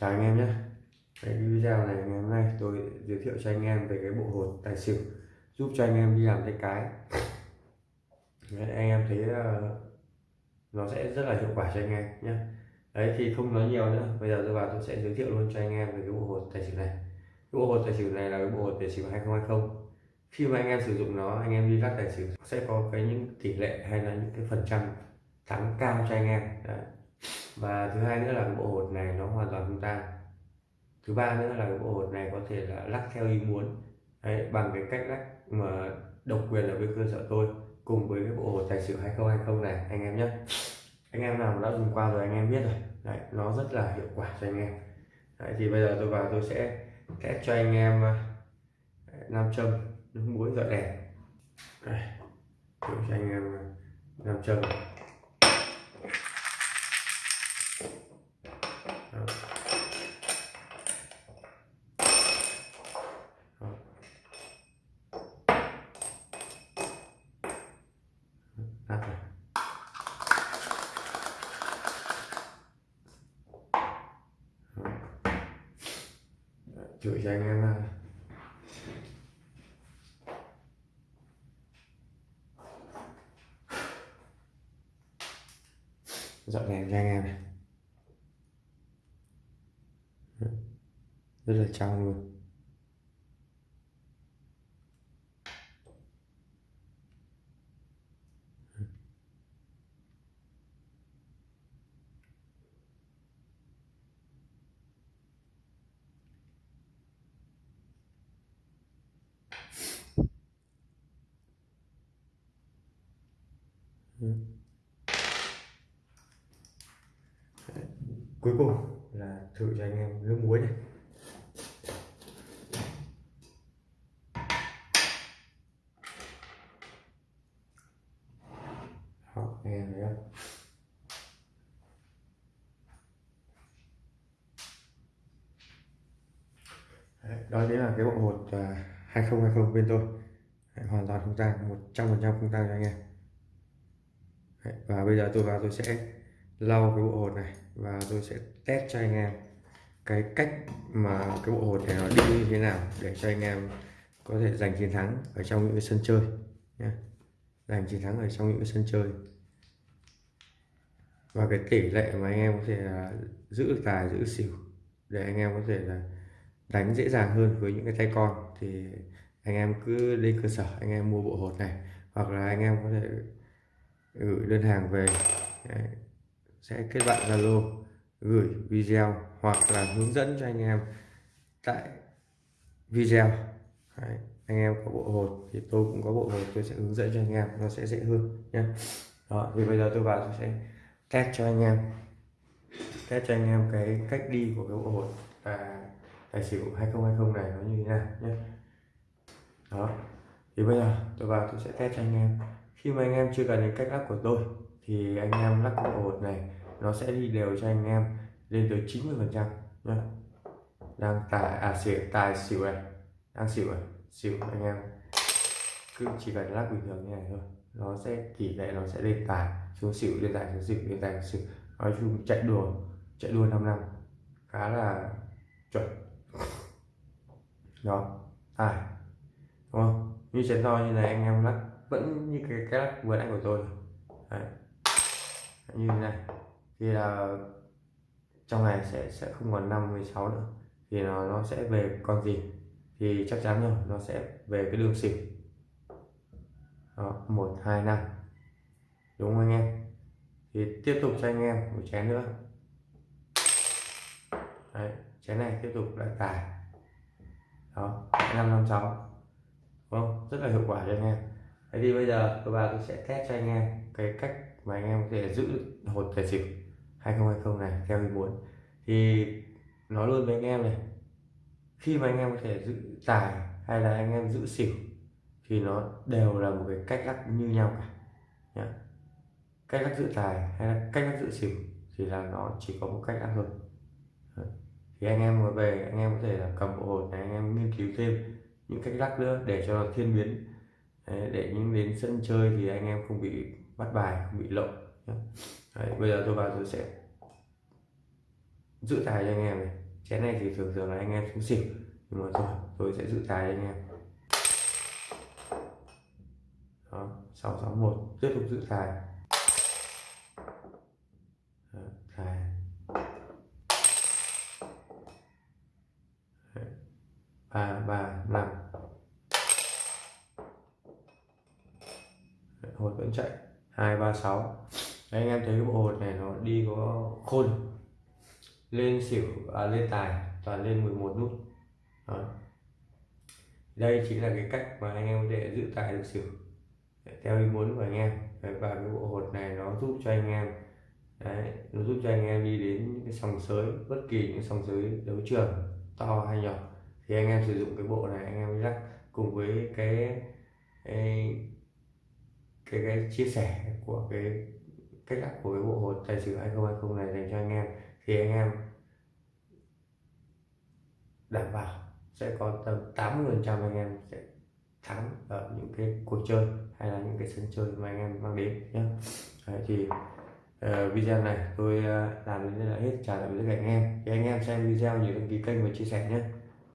chào anh em nhé. Cái video này ngày hôm nay tôi giới thiệu cho anh em về cái bộ hột tài xỉu giúp cho anh em đi làm tay cái. Đấy, anh em thấy ờ, nó sẽ rất là hiệu quả cho anh em nhé. Đấy thì không nói nhiều nữa. Bây giờ tôi vào tôi sẽ giới thiệu luôn cho anh em về cái bộ hột tài xỉu này. Cái bộ hột tài xỉu này là cái bộ hột tài xỉu 2020 khi mà anh em sử dụng nó anh em đi lắc tài xỉu sẽ có cái những tỷ lệ hay là những cái phần trăm thắng cao cho anh em. Đấy và thứ hai nữa là cái bộ hột này nó hoàn toàn không tan thứ ba nữa là cái bộ hột này có thể là lắc theo ý muốn. Đấy, bằng cái cách lắc mà độc quyền ở bên cơ sở tôi cùng với cái bộ hột tài xỉu 2020 này anh em nhé. Anh em nào đã dùng qua rồi anh em biết rồi. Đấy, nó rất là hiệu quả cho anh em. Đấy, thì bây giờ tôi vào tôi sẽ test cho anh em ờ, nam châm nước muối dọi đèn. Đây, cho anh em ờ, nam châm. Chửi cho anh em ha dọn đèn cho anh em này. Rất là trong luôn. Ờ, cuối cùng là thử cho anh em nước muối này. Ờ, đó, anh em thấy không? Đấy, đó chính là cái bộ hột à, 2020 bên tôi. Hoàn toàn không tang 100% không tang cho anh em. Đấy, và bây giờ tôi vào tôi sẽ lau cái bộ hột này và tôi sẽ test cho anh em cái cách mà cái bộ hột này nó đi như thế nào để cho anh em có thể giành chiến thắng ở trong những cái sân chơi nhé. Giành chiến thắng ở trong những cái sân chơi. Và cái tỷ lệ mà anh em có thể là giữ tài giữ xỉu để anh em có thể là đánh dễ dàng hơn với những cái tay con thì anh em cứ lên cơ sở anh em mua bộ hột này hoặc là anh em có thể gửi đơn hàng về Đấy. sẽ kết bạn Zalo, gửi video hoặc là hướng dẫn cho anh em tại video Đấy. anh em có bộ hột thì tôi cũng có bộ hột, tôi sẽ hướng dẫn cho anh em, nó sẽ dễ hơn nhé đó thì bây giờ tôi vào tôi sẽ test cho anh em test cho anh em cái cách đi của cái bộ hột và tài xỉu 2020 này nó như thế nào nhé đó, thì bây giờ tôi vào tôi sẽ test cho anh em khi mà anh em chưa cần đến cách lắc của tôi, thì anh em lắc bộ hột này, nó sẽ đi đều cho anh em lên tới 90 phần trăm đang tài à xỉu, tài xỉu này. Đang xỉu này xỉu, anh em. Cứ chỉ cần lắc bình thường như này thôi. Nó sẽ tỷ lệ nó sẽ lên tài, xuống xỉu, lên tài, xuống xỉu, lên tài, xuống xỉu. Nói chung chạy đua chạy đua 5 năm, khá là chuẩn. Đó, tài. Đúng không? Như chén to như này anh em lắc vẫn như cái cái lắc vừa nãy của tôi Đấy. như thế này. Thì là trong này sẽ sẽ không còn năm 16 nữa. Thì nó nó sẽ về con gì? Thì chắc chắn rồi nó sẽ về cái đường xỉu. Đó, một hai năm. Đúng không anh em? Thì tiếp tục cho anh em một chén nữa. Đấy, chén này tiếp tục lại tài đó năm năm sáu. Không? Rất là hiệu quả cho anh em thế thì bây giờ tôi vào tôi sẽ test cho anh em cái cách mà anh em có thể giữ hột tài xỉu 2020 này theo ý muốn. Thì nói luôn với anh em này, khi mà anh em có thể giữ tài hay là anh em giữ xỉu thì nó đều là một cái cách lắc như nhau cả, nhá. cách lắc giữ tài hay là cách lắc giữ xỉu thì là nó chỉ có một cách lắc thôi. Thì anh em mà về, anh em có thể là cầm bộ hột này, anh em nghiên cứu thêm những cách lắc nữa để cho nó thiên biến. Đấy, để những đến sân chơi thì anh em không bị bắt bài không bị lộ Đấy, bây giờ tôi vào tôi sẽ giữ tài cho anh em này. Chén này thì thường thường là anh em xuống xỉu nhưng mà rồi tôi sẽ giữ tài cho anh em. Đó 661 tiếp tục giữ tài. Đó, tài. Ba ba năm. Hột vẫn chạy. Hai ba sáu. Anh em thấy cái bộ hột này nó đi có khôn. Lên xỉu à, lên tài toàn lên 11 nút. Đó. đây chính là cái cách mà anh em có thể giữ tài được xỉu. Theo ý muốn của anh em. Và cái bộ hột này nó giúp cho anh em Đấy, nó giúp cho anh em đi đến những cái sòng sới bất kỳ những sòng sới đấu trường to hay nhỏ. Thì anh em sử dụng cái bộ này anh em lắc cùng với cái cái cái, cái chia sẻ của cái cách lắp của cái bộ hột tài xỉu 2020 này dành cho anh em. Thì anh em đảm bảo sẽ có tầm 80 phần trăm anh em sẽ thắng ở những cái cuộc chơi hay là những cái sân chơi mà anh em mang đến nhé Đấy, thì uh, video này tôi uh, làm đến đây là hết. Chào tạm biệt các anh em. Thì anh em xem video nhớ đăng ký kênh và chia sẻ nhé